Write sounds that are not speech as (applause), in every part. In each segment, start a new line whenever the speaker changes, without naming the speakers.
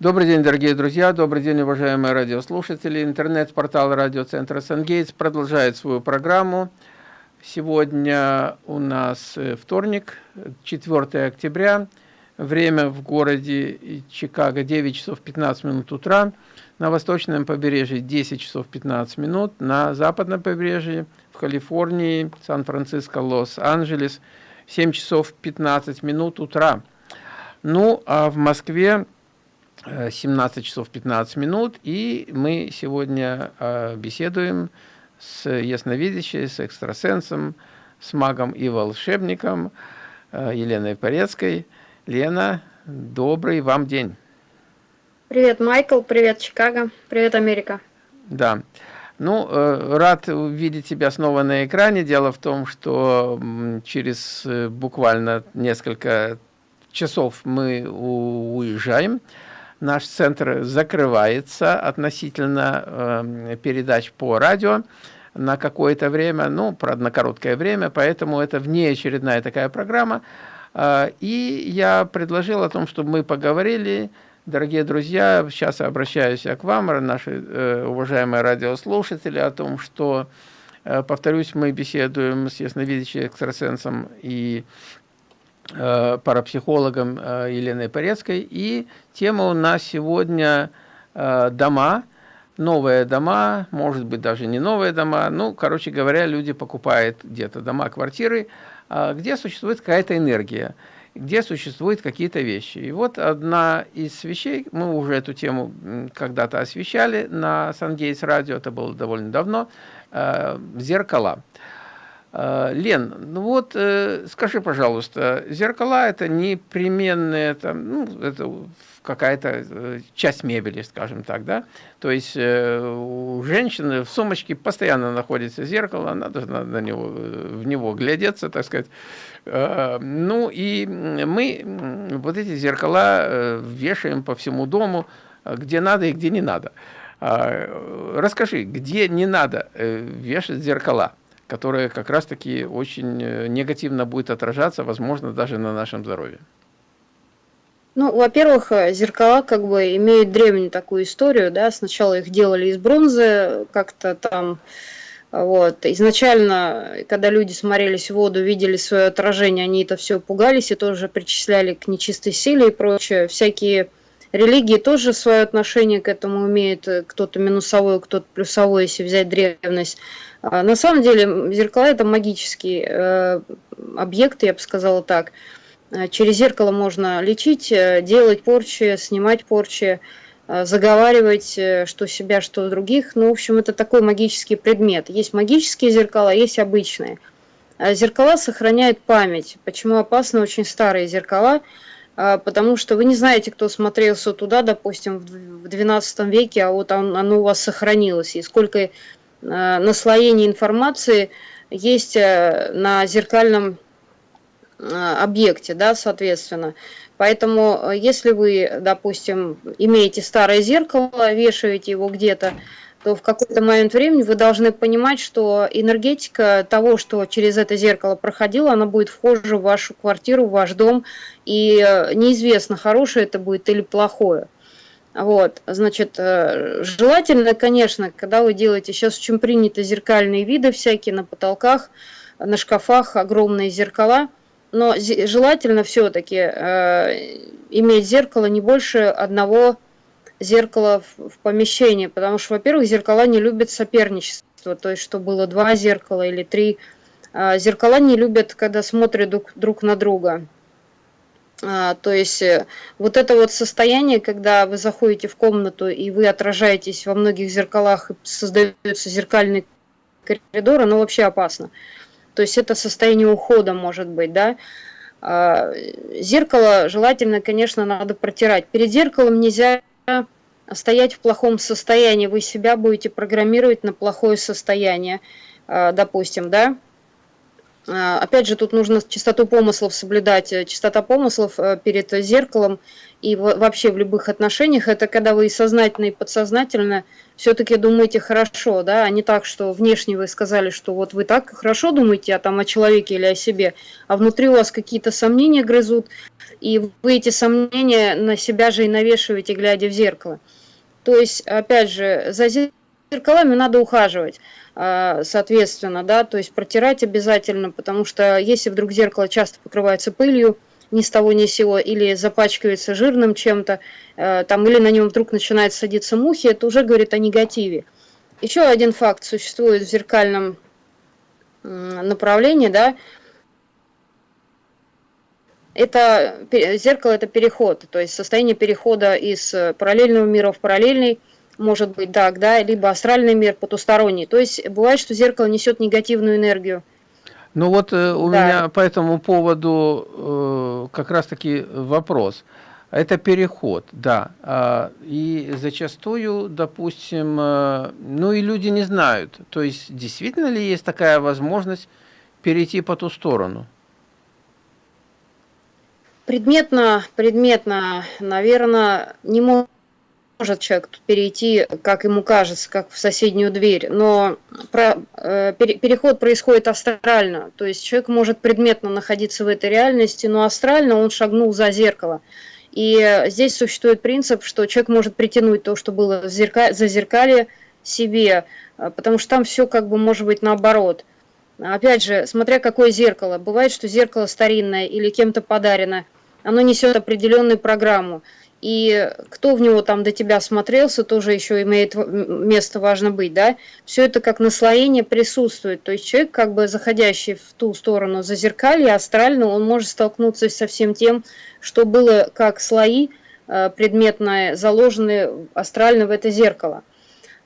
Добрый день, дорогие друзья, добрый день, уважаемые радиослушатели. Интернет-портал радиоцентра «Сангейтс» продолжает свою программу. Сегодня у нас э, вторник, 4 октября. Время в городе Чикаго 9 часов 15 минут утра. На восточном побережье 10 часов 15 минут. На западном побережье в Калифорнии, Сан-Франциско, Лос-Анджелес 7 часов 15 минут утра. Ну, а в Москве 17 часов 15 минут, и мы сегодня э, беседуем с ясновидящей, с экстрасенсом, с магом и волшебником э, Еленой Порецкой. Лена, добрый вам день.
Привет, Майкл, привет, Чикаго, привет, Америка.
Да. Ну, э, рад увидеть тебя снова на экране. Дело в том, что через буквально несколько часов мы уезжаем наш центр закрывается относительно э, передач по радио на какое-то время, ну, правда, на короткое время, поэтому это внеочередная такая программа. Э, и я предложил о том, чтобы мы поговорили, дорогие друзья, сейчас обращаюсь к вам, наши э, уважаемые радиослушатели, о том, что, э, повторюсь, мы беседуем с ясновидящим экстрасенсом и парапсихологом э, Еленой Порецкой. И тема у нас сегодня э, дома, новые дома, может быть даже не новые дома. Ну, короче говоря, люди покупают где-то дома, квартиры, где существует какая-то энергия, где существуют какие-то вещи. И вот одна из вещей, мы уже эту тему когда-то освещали на Сангейтс радио, это было довольно давно, зеркала. А, Лен, ну вот э, скажи, пожалуйста, зеркала это непременная там, ну, это какая-то э, часть мебели, скажем так, да? То есть э, у женщины в сумочке постоянно находится зеркало, она должна на него, в него глядеться, так сказать. Ну и мы вот эти зеркала вешаем по всему дому, где надо и где не надо. А, расскажи, где не надо вешать зеркала? Которая как раз-таки очень э, негативно будет отражаться, возможно, даже на нашем здоровье?
Ну, во-первых, э, зеркала как бы имеют древнюю такую историю, да, сначала их делали из бронзы, как-то там, вот, изначально, когда люди смотрелись в воду, видели свое отражение, они это все пугались и тоже причисляли к нечистой силе и прочее, всякие религии тоже свое отношение к этому имеют, э, кто-то минусовое, кто-то плюсовое, если взять древность, а, на самом деле зеркала это магический э, объект, я бы сказала так. Э, через зеркало можно лечить, э, делать порчи, снимать порчи, заговаривать что себя, что других. Ну, в общем, это такой магический предмет. Есть магические зеркала, есть обычные. Зеркала сохраняют память. Почему опасны очень старые зеркала? Потому что вы не знаете, кто смотрелся туда, допустим, в 12 веке, а вот оно у вас сохранилось. И сколько Э, наслоение информации есть э, на зеркальном э, объекте, да, соответственно. Поэтому, если вы, допустим, имеете старое зеркало, вешаете его где-то, то в какой-то момент времени вы должны понимать, что энергетика того, что через это зеркало проходило, она будет вхожа в вашу квартиру, в ваш дом, и неизвестно, хорошее это будет или плохое. Вот, значит, э, желательно, конечно, когда вы делаете, сейчас очень принято зеркальные виды всякие на потолках, на шкафах, огромные зеркала, но желательно все-таки э, иметь зеркало не больше одного зеркала в, помещении, потому что, во-первых, зеркала не любят соперничество, то есть, что было два зеркала или три. Э, зеркала не любят, когда смотрят друг, друг на друга. А, то есть э, вот это вот состояние, когда вы заходите в комнату и вы отражаетесь во многих зеркалах, и создается зеркальный коридор, оно вообще опасно. То есть это состояние ухода может быть, да. А, зеркало желательно, конечно, надо протирать. Перед зеркалом нельзя стоять в плохом состоянии, вы себя будете программировать на плохое состояние, а, допустим, да. А, опять же, тут нужно чистоту помыслов соблюдать. Э, чистота помыслов э, перед зеркалом и вообще в любых отношениях, это когда вы сознательно и подсознательно все-таки думаете хорошо, да, а не так, что внешне вы сказали, что вот вы так хорошо думаете, а там о человеке или о себе, а внутри у вас какие-то сомнения грызут, и вы эти сомнения на себя же и навешиваете, глядя в зеркало. То есть, опять же, за зеркалами надо ухаживать. А, соответственно, да, то есть протирать обязательно, потому что если вдруг зеркало часто покрывается пылью, ни с того ни с сего, или запачкивается жирным чем-то, э, там, или на нем вдруг начинает садиться мухи, это уже говорит о негативе. Еще один факт существует в зеркальном направлении, да, это зеркало это переход, то есть состояние перехода из параллельного мира в параллельный, может быть так, да, либо астральный мир потусторонний. То есть бывает, что зеркало несет негативную энергию.
Ну вот э, у да. меня по этому поводу э, как раз-таки вопрос. Это переход, да. А, и зачастую, допустим, э, ну и люди не знают. То есть действительно ли есть такая возможность перейти по ту сторону?
Предметно, предметно, наверное, не может может человек перейти, как ему кажется, как в соседнюю дверь, но про, э, переход происходит астрально, то есть человек может предметно находиться в этой реальности, но астрально он шагнул за зеркало. И здесь существует принцип, что человек может притянуть то, что было в зерка... за зеркалье себе, э, потому что там все как бы может быть наоборот. Опять же, смотря какое зеркало. Бывает, что зеркало старинное или кем-то подарено, оно несет определенную программу и кто в него там до тебя смотрелся, тоже еще имеет место важно быть, да, все это как наслоение присутствует, то есть человек, как бы заходящий в ту сторону зазеркалья, астрально, он может столкнуться со всем тем, что было как слои э, предметные, заложены астрально в это зеркало.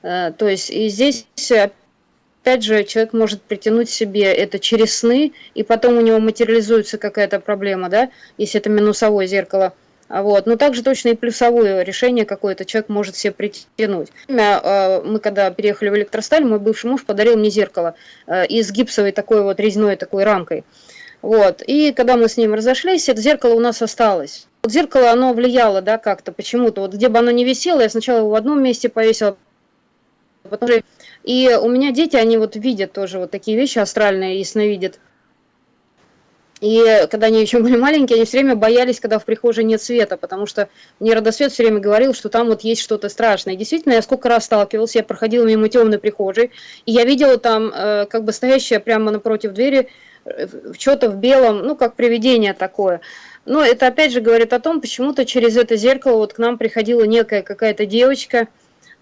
Э, то есть и здесь опять же, человек может притянуть себе это через сны, и потом у него материализуется какая-то проблема, да, если это минусовое зеркало – вот. Но также точно и плюсовое решение какое-то человек может себе притянуть. А, мы когда переехали в электросталь, мой бывший муж подарил мне зеркало э, из гипсовой такой вот резной такой рамкой. Вот. И когда мы с ним разошлись, это зеркало у нас осталось. Вот зеркало, оно влияло, да, как-то почему-то. Вот где бы оно ни висело, я сначала его в одном месте повесила, потом... И у меня дети, они вот видят тоже вот такие вещи астральные, ясновидят. И когда они еще были маленькие, они все время боялись, когда в прихожей нет света, потому что мне родосвет все время говорил, что там вот есть что-то страшное. И действительно, я сколько раз сталкивался, я проходила мимо темной прихожей, и я видела там э, как бы стоящее прямо напротив двери э, что-то в белом, ну, как привидение такое. Но это опять же говорит о том, почему-то через это зеркало вот к нам приходила некая какая-то девочка,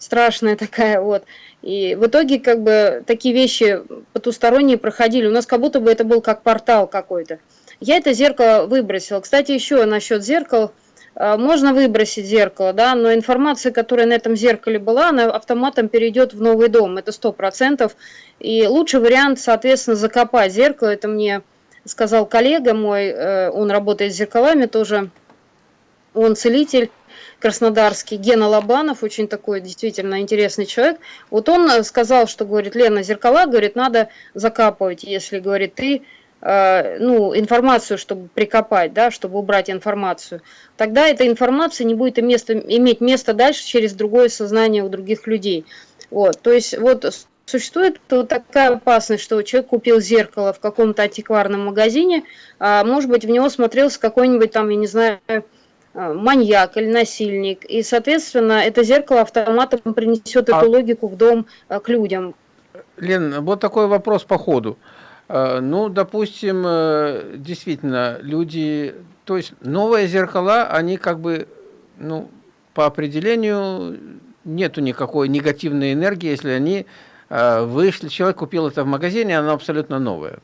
страшная такая вот. И в итоге как бы такие вещи потусторонние проходили. У нас как будто бы это был как портал какой-то. Я это зеркало выбросила. Кстати, еще насчет зеркал. А, можно выбросить зеркало, да, но информация, которая на этом зеркале была, она автоматом перейдет в новый дом, это сто процентов. И лучший вариант, соответственно, закопать зеркало, это мне сказал коллега мой, э, он работает с зеркалами тоже, он целитель краснодарский, Гена Лобанов, очень такой действительно интересный человек. Вот он сказал, что, говорит, Лена, зеркала, говорит, надо закапывать, если, говорит, ты Э, ну, информацию, чтобы прикопать, да, чтобы убрать информацию, тогда эта информация не будет место, иметь место дальше через другое сознание у других людей. Вот, то есть вот существует вот такая опасность, что человек купил зеркало в каком-то антикварном магазине, а может быть в него смотрелся какой-нибудь там, я не знаю, э, маньяк или насильник, и, соответственно, это зеркало автоматом принесет а... эту логику в дом э, к людям.
Лен, вот такой вопрос по ходу. Э, ну, допустим, э, действительно, люди, то есть новые зеркала, они как бы, ну, по определению нету никакой негативной энергии, если они э, вышли, человек купил это в магазине, оно абсолютно новое.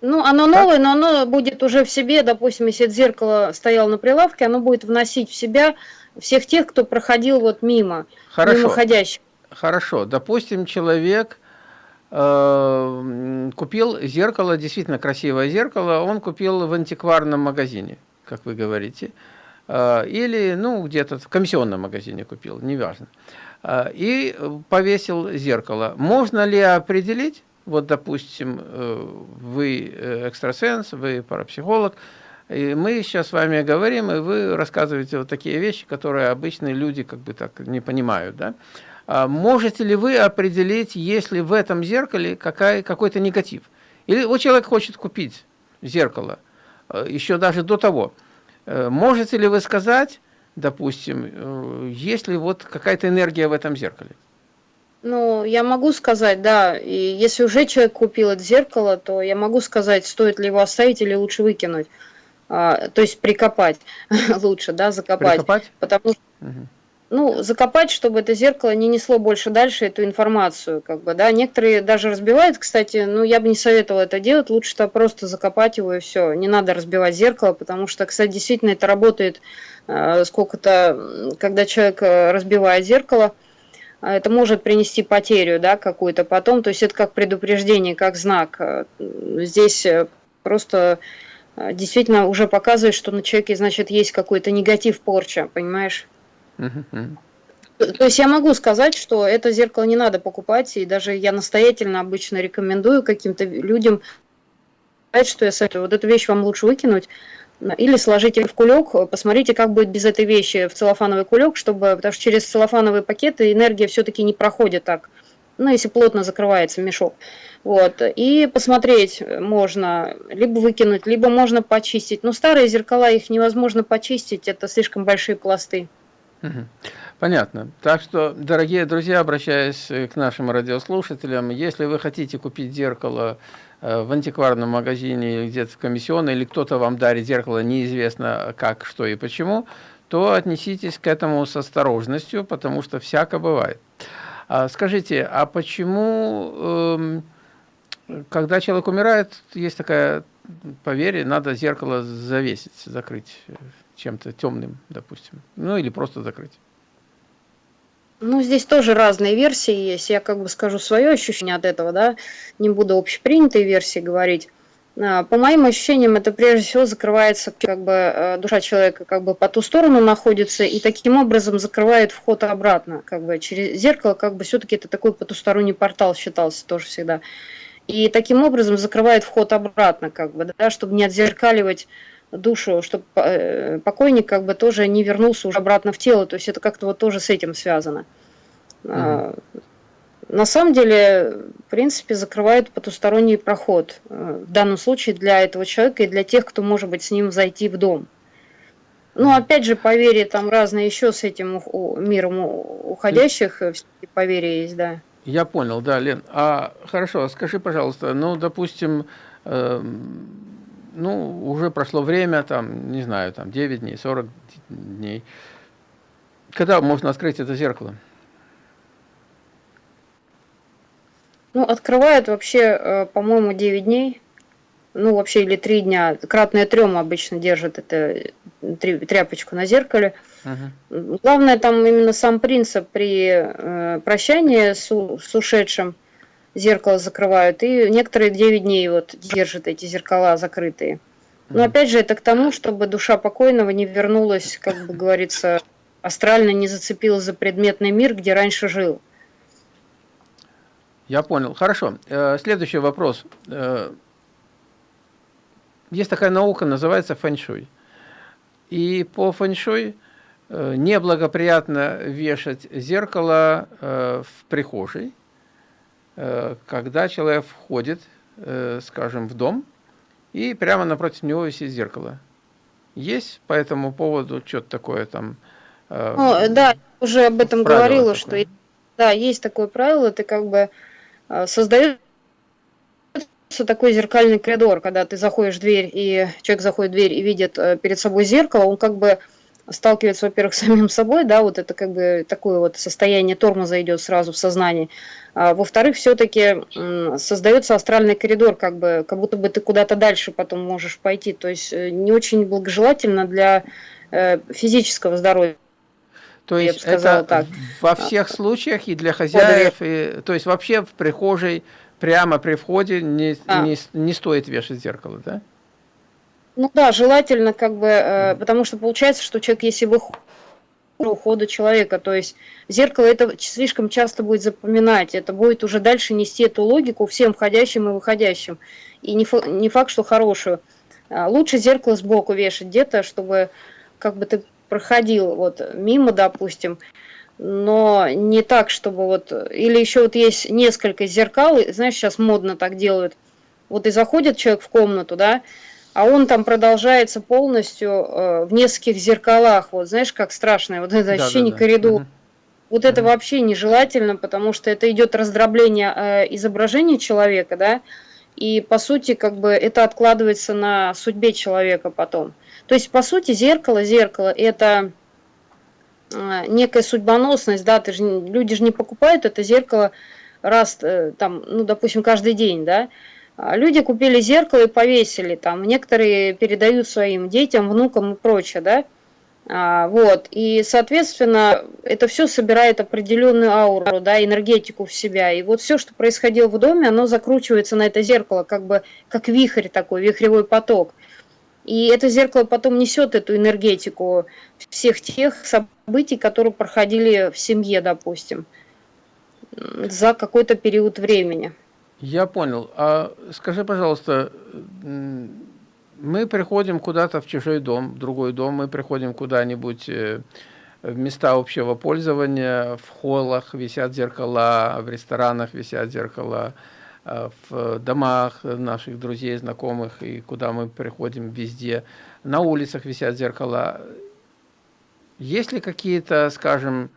Ну, оно так? новое, но оно будет уже в себе, допустим, если это зеркало стояло на прилавке, оно будет вносить в себя всех тех, кто проходил вот мимо,
Хорошо. мимоходящих. Хорошо, допустим, человек Э, купил зеркало, действительно красивое зеркало, он купил в антикварном магазине, как вы говорите, э, или ну где-то в комиссионном магазине купил, неважно, э, и повесил зеркало. Можно ли определить, вот, допустим, э, вы э, экстрасенс, вы парапсихолог, и мы сейчас с вами говорим, и вы рассказываете вот такие вещи, которые обычные люди как бы так не понимают, да? А можете ли вы определить, есть ли в этом зеркале какой-то негатив? Или вот человек хочет купить зеркало, э, еще даже до того. Можете ли вы сказать, допустим, есть ли вот какая-то энергия в этом зеркале?
Ну, я могу сказать, да, и если уже человек купил это зеркало, то я могу сказать, стоит ли его оставить или лучше выкинуть. А, то есть прикопать (laughs) лучше, да, закопать. Прикопать? Потому что, угу. ну, закопать, чтобы это зеркало не несло больше дальше эту информацию, как бы, да. Некоторые даже разбивают, кстати, ну, я бы не советовала это делать, лучше-то просто закопать его и все. Не надо разбивать зеркало, потому что, кстати, действительно это работает э, сколько-то, когда человек э, разбивает зеркало, это может принести потерю да, какую-то потом, то есть это как предупреждение, как знак. Э, здесь э, просто э, действительно уже показывает, что на человеке, значит, есть какой-то негатив, порча, понимаешь? То есть я могу сказать, что это зеркало не надо покупать, и даже я настоятельно обычно рекомендую каким-то людям, что я советую, вот эту вещь вам лучше выкинуть, или сложите в кулек, посмотрите, как будет без этой вещи в целлофановый кулек, чтобы, потому что через целлофановые пакеты энергия все-таки не проходит так, ну, если плотно закрывается мешок. Вот, и посмотреть можно, либо выкинуть, либо можно почистить. Но старые зеркала, их невозможно почистить, это слишком большие пласты.
Понятно. Так что, дорогие друзья, обращаясь к нашим радиослушателям, если вы хотите купить зеркало в антикварном магазине где-то в комиссионной, или кто-то вам дарит зеркало, неизвестно как, что и почему, то отнеситесь к этому с осторожностью, потому что всяко бывает. А скажите, а почему, эм, когда человек умирает, есть такая поверье, надо зеркало завесить, закрыть чем-то темным, допустим, ну или просто закрыть?
Ну, здесь тоже разные версии есть. Я как бы скажу свое ощущение от этого, да, не буду общепринятой версии говорить. А, по моим ощущениям, это прежде всего закрывается, как бы э, душа человека как бы по ту сторону находится, и таким образом закрывает вход обратно, как бы через зеркало, как бы все-таки это такой потусторонний портал считался тоже всегда. И таким образом закрывает вход обратно, как бы, да, чтобы не отзеркаливать душу, чтобы э, покойник как бы тоже не вернулся уже обратно в тело, то есть это как-то вот тоже с этим связано. Угу. На самом деле, в принципе, закрывает потусторонний проход, э, в данном случае для этого человека и для тех, кто может быть с ним зайти в дом. Ну, опять же, поверья там разные еще с этим миром уходящих, э, поверья есть, да.
Я понял, да, Лен. А хорошо, скажи, пожалуйста, ну, допустим, э, ну, уже прошло время, там, не знаю, там 9 дней, 40 дней. Когда можно открыть это зеркало?
Ну, открывают вообще, э, по-моему, 9 дней. Ну, вообще, или 3 дня. Кратное трем обычно держит это тряпочку на зеркале. Угу. Главное там именно сам принцип при э, прощании с, с ушедшим – зеркало закрывают, и некоторые 9 дней вот держат эти зеркала закрытые. Но опять же, это к тому, чтобы душа покойного не вернулась, как бы говорится, астрально не зацепилась за предметный мир, где раньше жил.
Я понял. Хорошо. Э, следующий вопрос. Э, есть такая наука, называется фэншуй. И по фэншуй э, неблагоприятно вешать зеркало в прихожей, когда человек входит, э, скажем, в дом, и прямо напротив него висит зеркало. Есть по этому поводу что-то такое там?
Э, О, да, уже об этом говорила, такое. что да, есть такое правило, ты как бы создаешь такой зеркальный коридор, когда ты заходишь в дверь, и человек заходит в дверь и видит перед собой зеркало, он как бы сталкивается, во-первых, (laughs) с самим собой, да, вот это как бы такое вот состояние тормоза идет сразу в сознании. А, во-вторых, все-таки создается астральный коридор, как бы, как будто бы ты куда-то дальше потом можешь пойти. То есть э, не очень благожелательно для э, физического здоровья.
То есть это так. во всех случаях и для хозяев, и, то есть вообще в прихожей прямо при входе не, а. не, не стоит вешать зеркало, да?
Ну да, желательно как бы, э, потому что получается, что человек, если выходит ухода человека. То есть зеркало это слишком часто будет запоминать, это будет уже дальше нести эту логику всем входящим и выходящим. И не, не факт, что хорошую. А лучше зеркало сбоку вешать где-то, чтобы как бы ты проходил вот мимо, допустим, но не так, чтобы вот... Или еще вот есть несколько зеркал, знаешь, сейчас модно так делают. Вот и заходит человек в комнату, да, а он там продолжается полностью э, в нескольких зеркалах. Вот знаешь, как страшное вот это ощущение да, да. коридора. Угу. Вот это вообще нежелательно, потому что это идет раздробление э, изображения человека, да, и по сути как бы это откладывается на судьбе человека потом. То есть по сути зеркало, зеркало это э, некая судьбоносность, да, ты же, люди же не покупают это зеркало раз, э, там, ну, допустим, каждый день, да, люди купили зеркало и повесили там, некоторые передают своим детям, внукам и прочее, да, а, вот, и, соответственно, это все собирает определенную ауру, да, энергетику в себя, и вот все, что происходило в доме, оно закручивается на это зеркало, как бы, как вихрь такой, вихревой поток, и это зеркало потом несет эту энергетику всех тех событий, которые проходили в семье, допустим, за какой-то период времени.
Я понял. А скажи, пожалуйста, мы приходим куда-то в чужой дом, в другой дом, мы приходим куда-нибудь э, в места общего пользования, в холлах висят зеркала, в ресторанах висят зеркала, э, в домах наших друзей, знакомых, и куда мы приходим везде, на улицах висят зеркала. Есть ли какие-то, скажем,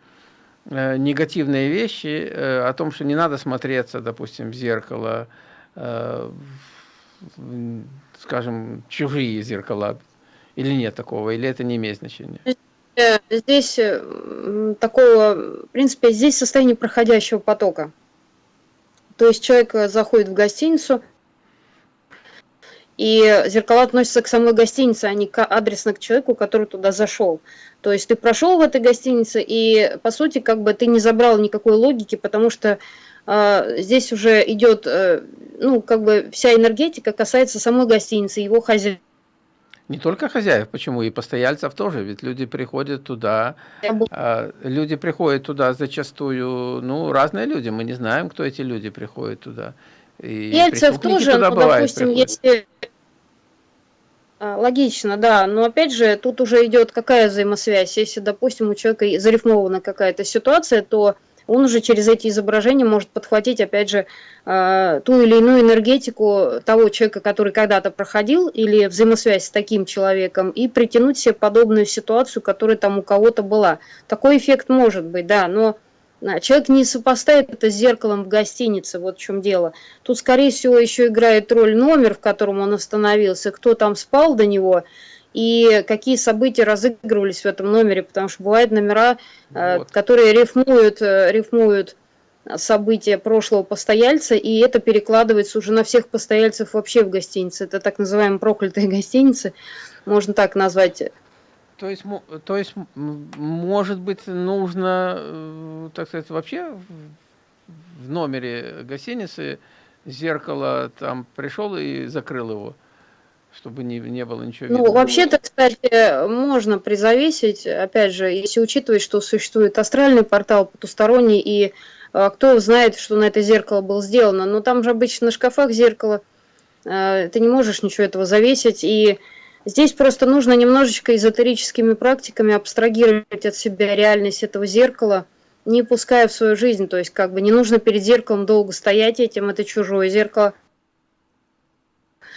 негативные вещи э, о том, что не надо смотреться, допустим, в зеркало, э, скажем, чужие зеркала, или нет такого, или это не имеет значения?
Здесь такого, в принципе, здесь состояние проходящего потока. То есть человек заходит в гостиницу, и зеркала относятся к самой гостинице, а не к, адресно к человеку, который туда зашел. То есть ты прошел в этой гостинице, и по сути как бы ты не забрал никакой логики, потому что э, здесь уже идет, э, ну как бы вся энергетика касается самой гостиницы, его хозяев.
Не только хозяев, почему и постояльцев тоже, ведь люди приходят туда, э, люди приходят туда зачастую, ну разные люди, мы не знаем, кто эти люди приходят туда.
И Ельцев тоже, туда ну, бывает, допустим, если а, логично, да, но опять же, тут уже идет какая взаимосвязь. Если, допустим, у человека зарифмована какая-то ситуация, то он уже через эти изображения может подхватить, опять же, а, ту или иную энергетику того человека, который когда-то проходил, или взаимосвязь с таким человеком, и притянуть себе подобную ситуацию, которая там у кого-то была. Такой эффект может быть, да, но Человек не сопоставит это с зеркалом в гостинице, вот в чем дело. Тут, скорее всего, еще играет роль номер, в котором он остановился, кто там спал до него, и какие события разыгрывались в этом номере, потому что бывают номера, э, вот. которые рифмуют, э, рифмуют события прошлого постояльца, и это перекладывается уже на всех постояльцев вообще в гостинице. Это так называемые проклятые гостиницы, можно так назвать
то есть, то есть, может быть, нужно, э, так сказать, вообще в номере гостиницы зеркало там пришел и закрыл его, чтобы не, не было ничего
ну, видно. Ну, вообще-то, кстати, можно призавесить, опять же, если учитывать, что существует астральный портал потусторонний, и а, кто знает, что на это зеркало было сделано, но там же обычно на шкафах зеркало, а, ты не можешь ничего этого завесить, и Здесь просто нужно немножечко эзотерическими практиками абстрагировать от себя реальность этого зеркала, не пуская в свою жизнь. То есть как бы не нужно перед зеркалом долго стоять этим, это чужое зеркало.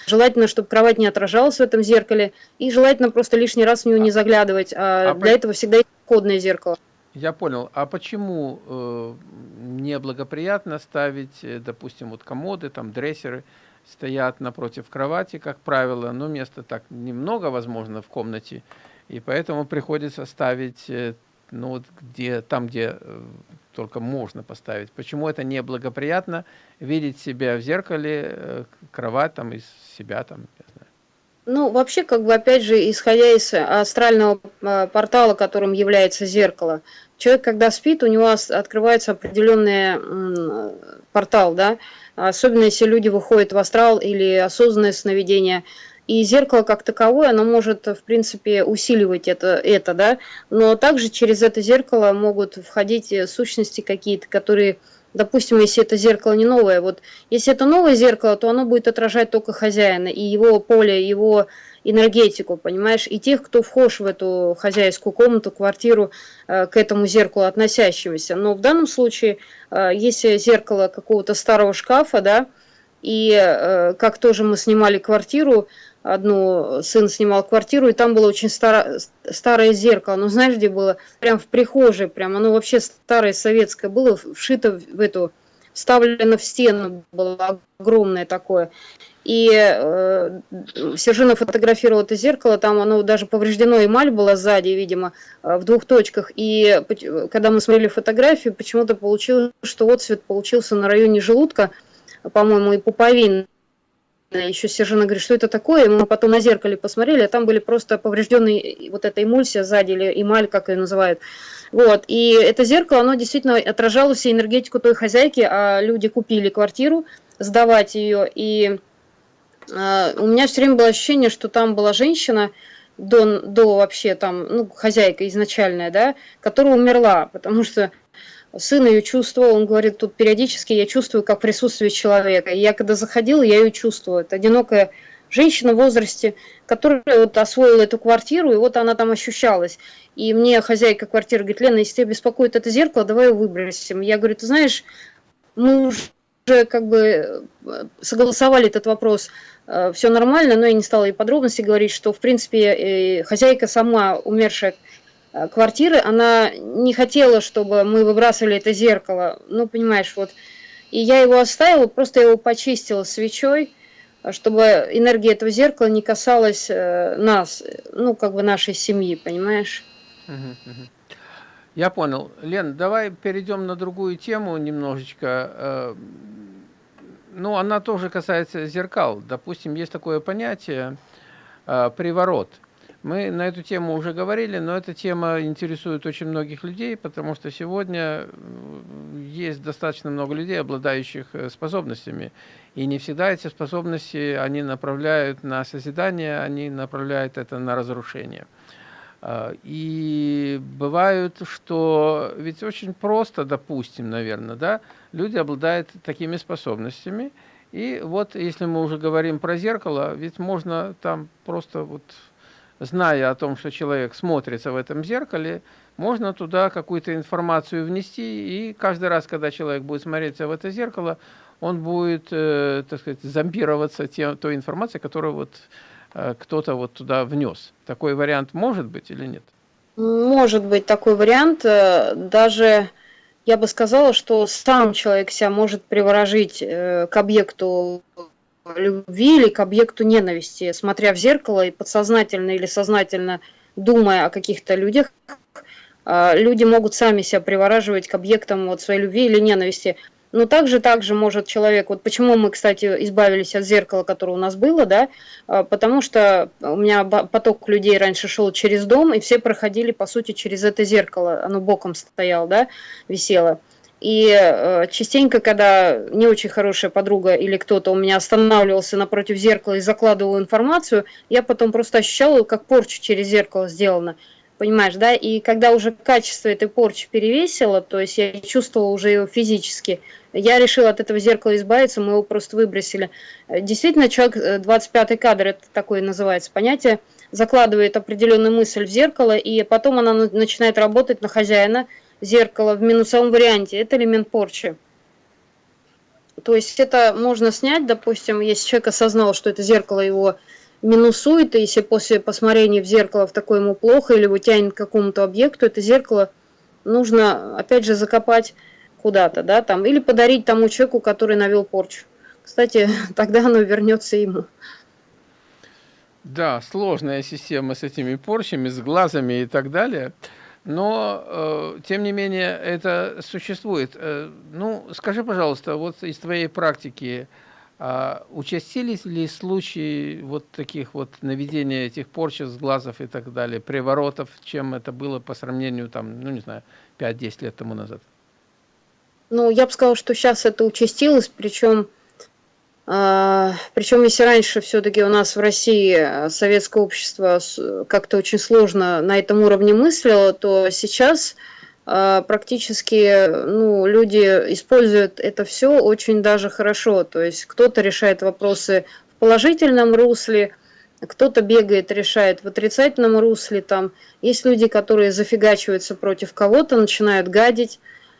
Желательно, чтобы кровать не отражалась в этом зеркале, и желательно просто лишний раз в него не заглядывать. А, а для этого всегда есть кодное зеркало.
Я понял. А почему э, неблагоприятно ставить, э, допустим, вот комоды, там дрессеры, стоят напротив кровати, как правило, но места так немного, возможно, в комнате, и поэтому приходится ставить э, ну, вот где, там, где э, только можно поставить. Почему это неблагоприятно видеть себя в зеркале, э, кровать там, из себя там.
Ну, вообще, как бы, опять же, исходя из астрального портала, которым является зеркало, человек, когда спит, у него открывается определенный портал, да, особенно если люди выходят в астрал или осознанное сновидение. И зеркало как таковое, оно может, в принципе, усиливать это, это да, но также через это зеркало могут входить сущности какие-то, которые допустим, если это зеркало не новое, вот если это новое зеркало, то оно будет отражать только хозяина и его поле, его энергетику, понимаешь, и тех, кто вхож в эту хозяйскую комнату, квартиру, э, к этому зеркалу относящегося. Но в данном случае, э, если зеркало какого-то старого шкафа, да, и э, как тоже мы снимали квартиру, одну, сын снимал квартиру, и там было очень старо, старое зеркало, ну знаешь, где было? Прям в прихожей, прям оно вообще старое советское было, вшито в эту, вставлено в стену, было огромное такое. И э, Сержина фотографировал это зеркало, там оно даже повреждено, эмаль была сзади, видимо, э, в двух точках. И когда мы смотрели фотографию, почему-то получилось, что отцвет получился на районе желудка, по-моему, и пуповины. Еще Сержина говорит, что это такое, мы потом на зеркале посмотрели, а там были просто поврежденные вот эта эмульсия сзади, или эмаль, как ее называют. Вот, и это зеркало, оно действительно отражало всю энергетику той хозяйки, а люди купили квартиру, сдавать ее, и а, у меня все время было ощущение, что там была женщина, до, до вообще там, ну, хозяйка изначальная, да, которая умерла, потому что сын ее чувствовал, он говорит, тут периодически я чувствую как присутствие человека. И я когда заходила, я ее чувствую. Это одинокая женщина в возрасте, которая вот освоила эту квартиру, и вот она там ощущалась. И мне хозяйка квартиры говорит, Лена, если тебя беспокоит это зеркало, давай его выбросим. Я говорю, ты знаешь, мы уже как бы э, согласовали этот вопрос Э, все нормально, но я не стала и подробности говорить, что, в принципе, хозяйка сама, умершая э, квартиры, она не хотела, чтобы мы выбрасывали это зеркало, ну, понимаешь, вот. И я его оставила, просто его почистила свечой, чтобы энергия этого зеркала не касалась э, нас, ну, как бы нашей семьи, понимаешь?
Я понял. Лен, давай перейдем на другую тему немножечко ну, она тоже касается зеркал. Допустим, есть такое понятие э, приворот. Мы на эту тему уже говорили, но эта тема интересует очень многих людей, потому что сегодня есть достаточно много людей, обладающих э, способностями. И не всегда эти способности они направляют на созидание, они направляют это на разрушение. А, и бывают, что ведь очень просто, допустим, наверное, да, люди обладают такими способностями. И вот если мы уже говорим про зеркало, ведь можно там просто вот, зная о том, что человек смотрится в этом зеркале, можно туда какую-то информацию внести, и каждый раз, когда человек будет смотреться в это зеркало, он будет, э, так сказать, зомбироваться тем, той информацией, которую вот Э, кто-то вот туда внес. Такой вариант может быть или нет?
Может быть такой вариант. Э, даже я бы сказала, что сам человек себя может приворожить э, к объекту любви или к объекту ненависти, смотря в зеркало и подсознательно или сознательно думая о каких-то людях, люди могут сами себя привораживать к объектам вот своей любви или ненависти. Но также, также может человек, вот почему мы, кстати, избавились от зеркала, которое у нас было, да, а, потому что у меня поток людей раньше шел через дом, и все проходили, по сути, через это зеркало, оно боком стояло, да, висело. И э, частенько, когда не очень хорошая подруга или кто-то у меня останавливался напротив зеркала и закладывал информацию, я потом просто ощущала, как порча через зеркало сделана понимаешь, да, и когда уже качество этой порчи перевесило, то есть я чувствовала уже его физически, я решила от этого зеркала избавиться, мы его просто выбросили. Действительно, человек, 25-й э, кадр, это такое называется понятие, закладывает определенную мысль в зеркало, и потом она начинает работать на хозяина зеркала в минусовом варианте. Это элемент порчи. То есть это можно снять, допустим, если человек осознал, что это зеркало его минусует, и если после посмотрения в зеркало в такое ему плохо или его тянет к какому-то объекту, это зеркало нужно, опять же, закопать куда-то, да, там, или подарить тому человеку, который навел порчу. Кстати, (laughs) тогда оно вернется ему.
Да, сложная система с этими порчами, с глазами и так далее. Но, э, тем не менее, это существует. Э, ну, скажи, пожалуйста, вот из твоей практики, а участились ли случаи вот таких вот наведения этих порч с глазов и так далее, приворотов, чем это было по сравнению, там, ну не знаю, 5-10 лет тому назад?
Ну, я бы сказала, что сейчас это участилось, причем Причем, если раньше все-таки у нас в России советское общество как-то очень сложно на этом уровне мыслило, то сейчас а, практически ну, люди используют это все очень даже хорошо. То есть кто-то решает вопросы в положительном русле, кто-то бегает, решает в отрицательном русле. Там есть люди, которые зафигачиваются против кого-то, начинают гадить.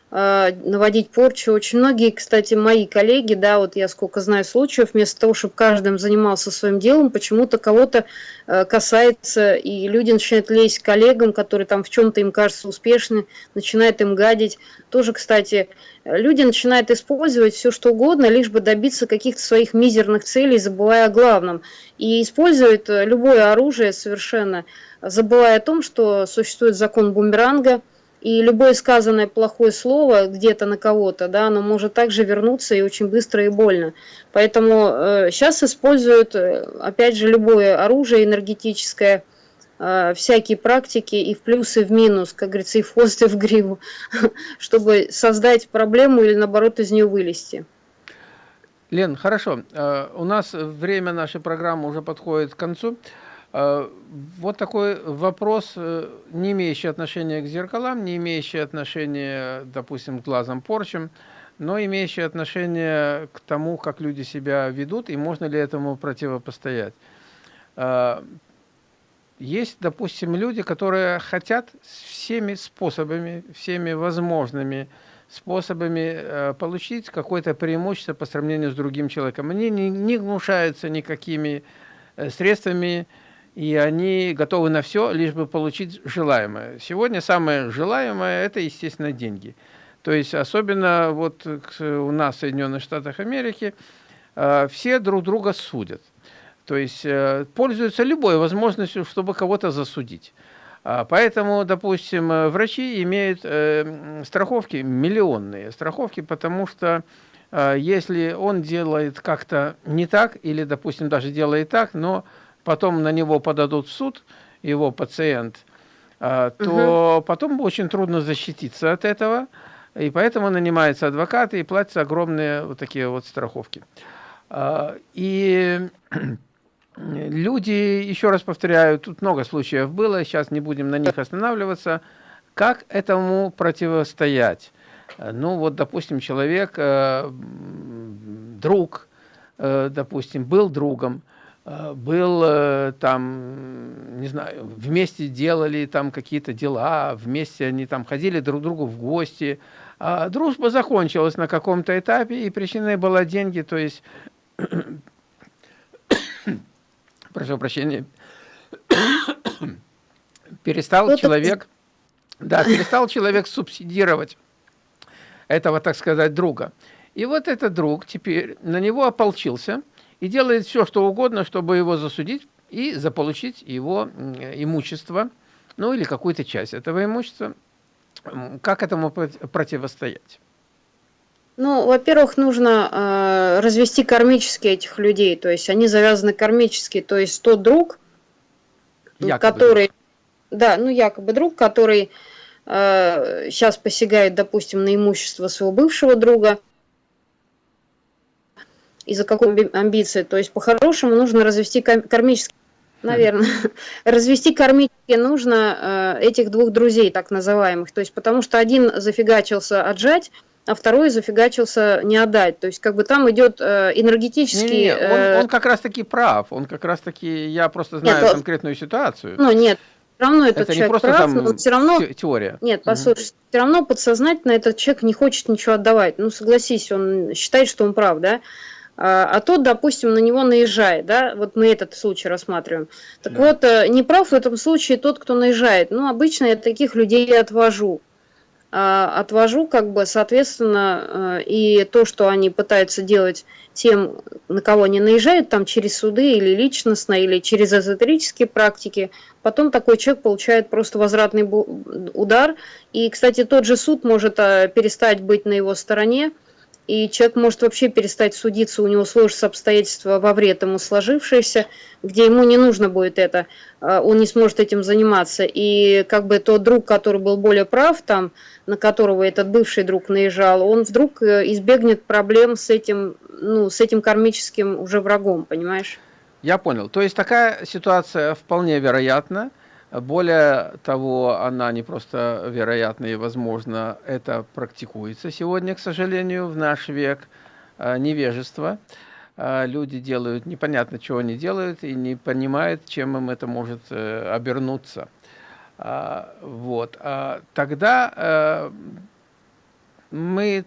А, наводить порчу. Очень многие, кстати, мои коллеги, да, вот я сколько знаю случаев, вместо того, чтобы каждым занимался своим делом, почему-то кого-то э, касается, и люди начинают лезть к коллегам, которые там в чем-то им кажется успешны, начинают им гадить. Тоже, кстати, люди начинают использовать все, что угодно, лишь бы добиться каких-то своих мизерных целей, забывая о главном. И используют э, любое оружие совершенно, забывая о том, что существует закон бумеранга – и любое сказанное плохое слово где-то на кого-то, да, оно может также вернуться и очень быстро и больно. Поэтому э, сейчас используют, э, опять же, любое оружие энергетическое, э, всякие практики и в плюс, и в минус, как говорится, и в хвост, и в гриву, (laughs) чтобы создать проблему или, наоборот, из нее вылезти.
Лен, хорошо. Э, у нас время нашей программы уже подходит к концу. А, вот такой вопрос, э, не имеющий отношения к зеркалам, не имеющий отношения, допустим, к глазам порчам, но имеющий отношение к тому, как люди себя ведут, и можно ли этому противопостоять. А, есть, допустим, люди, которые хотят всеми способами, всеми возможными способами э, получить какое-то преимущество по сравнению с другим человеком. Они не, не гнушаются никакими э, средствами, и они готовы на все, лишь бы получить желаемое. Сегодня самое желаемое – это, естественно, деньги. То есть, особенно вот у нас в Соединенных Штатах Америки, э, все друг друга судят. То есть, э, пользуются любой возможностью, чтобы кого-то засудить. А, поэтому, допустим, э, врачи имеют страховки миллионные, страховки, потому что если он делает как-то не так, или, допустим, даже делает так, но потом на него подадут в суд, его пациент, а, то угу. потом очень трудно защититься от этого, и поэтому нанимаются адвокаты и платятся огромные вот такие вот страховки. А, и (clears throat) люди, еще раз повторяю, тут много случаев было, сейчас не будем на них останавливаться, как этому противостоять? Ну вот, допустим, человек, э, друг, э, допустим, был другом, был э, там, не знаю, вместе делали там какие-то дела, вместе они там ходили друг к другу в гости. А дружба закончилась на каком-то этапе, и причиной была деньги, то есть, (coughs) прошу прощения, (coughs) перестал человек, да, перестал человек субсидировать этого, так сказать, друга. И вот этот друг теперь на него ополчился – и делает все, что угодно, чтобы его засудить и заполучить его имущество, ну или какую-то часть этого имущества. Как этому противостоять?
Ну, во-первых, нужно э, развести кармически этих людей, то есть они завязаны кармически, то есть тот друг, якобы который, да, ну якобы друг, который э, сейчас посягает, допустим, на имущество своего бывшего друга, из-за какой амбиции. То есть по-хорошему нужно развести кармически, наверное, (laughs) развести кармически нужно э, этих двух друзей, так называемых. То есть потому что один зафигачился отжать, а второй зафигачился не отдать. То есть как бы там идет э, энергетический... Не, не,
он, э, он как раз-таки прав, он как раз-таки, я просто знаю нет, конкретную ситуацию.
Ну нет, все равно этот это человек не просто прав, там но все равно...
теория.
Нет, послушай, угу. все равно подсознательно этот человек не хочет ничего отдавать. Ну согласись, он считает, что он прав, да? А, а тот, допустим, на него наезжает, да, вот мы этот случай рассматриваем. Так да. вот, э, не прав в этом случае тот, кто наезжает. Ну, обычно я таких людей отвожу. А, отвожу, как бы, соответственно, э, и то, что они пытаются делать тем, на кого они наезжают, там, через суды или личностно, или через эзотерические практики, потом такой человек получает просто возвратный удар. И, кстати, тот же суд может э, перестать быть на его стороне, и человек может вообще перестать судиться, у него сложатся обстоятельства во вред ему сложившиеся, где ему не нужно будет это, а, он не сможет этим заниматься. И как бы тот друг, который был более прав, там, на которого этот бывший друг наезжал, он вдруг э, избегнет проблем с этим, ну, с этим кармическим уже врагом, понимаешь?
Я понял. То есть такая ситуация вполне вероятна. Более того, она не просто вероятна и возможно, это практикуется сегодня, к сожалению, в наш век э, невежества. Э, люди делают непонятно, чего они делают, и не понимают, чем им это может э, обернуться. Вот. Тогда мы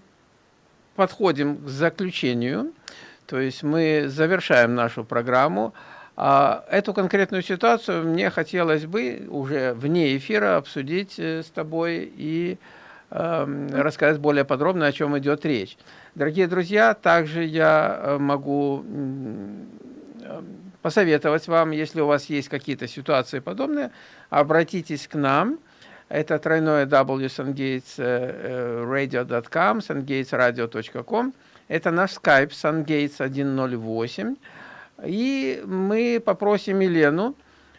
подходим к заключению, то есть мы завершаем нашу программу. А эту конкретную ситуацию мне хотелось бы уже вне эфира обсудить э, с тобой и э, рассказать более подробно, о чем идет речь. Дорогие друзья, также я э, могу э, посоветовать вам, если у вас есть какие-то ситуации подобные, обратитесь к нам. Это тройное www.sungatesradio.com, sungatesradio.com. Это наш скайп sungates 108. И мы попросим Елену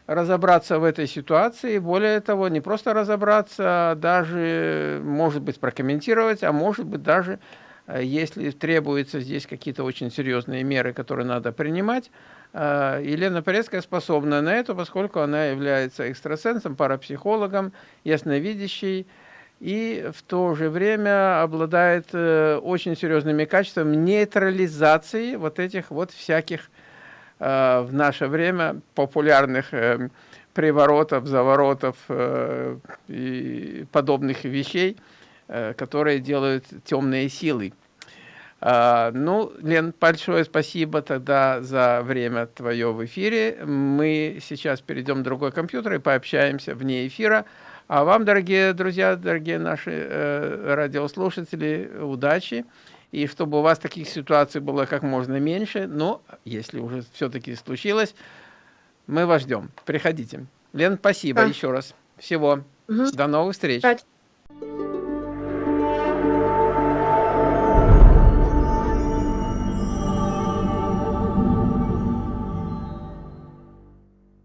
разобраться в этой ситуации. Более того, не просто разобраться, а даже, может быть, прокомментировать, а может быть, даже, э, если требуются здесь какие-то очень серьезные меры, которые надо принимать, э, Елена Порецкая способна на это, поскольку она является экстрасенсом, парапсихологом, ясновидящей, и в то же время обладает э, очень серьезными качествами нейтрализации вот этих вот всяких в наше время популярных э, приворотов, заворотов э, и подобных вещей, которые делают темные силы. Ну, Лен, большое спасибо тогда за время твое в эфире. Мы сейчас перейдем к другой компьютер и пообщаемся вне эфира. А вам, дорогие друзья, дорогие наши э, радиослушатели, удачи и чтобы у вас таких ситуаций было как можно меньше. Но если уже все-таки случилось, мы вас ждем. Приходите. Лен, спасибо да. еще раз. Всего. Угу. До новых встреч. Спать.